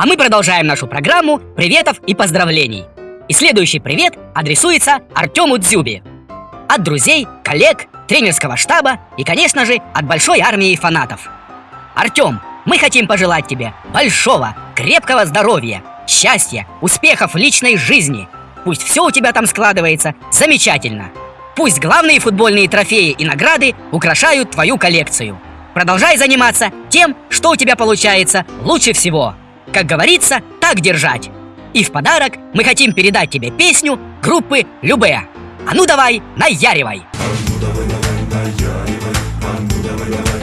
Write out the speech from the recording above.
А мы продолжаем нашу программу приветов и поздравлений. И следующий привет адресуется Артему Дзюбе. От друзей, коллег, тренерского штаба и, конечно же, от большой армии фанатов. Артем, мы хотим пожелать тебе большого, крепкого здоровья, счастья, успехов в личной жизни. Пусть все у тебя там складывается замечательно. Пусть главные футбольные трофеи и награды украшают твою коллекцию. Продолжай заниматься тем, что у тебя получается лучше всего. Как говорится, так держать. И в подарок мы хотим передать тебе песню группы Любе. А ну давай, наяривай! А ну давай, давай, наяривай! А ну давай, давай!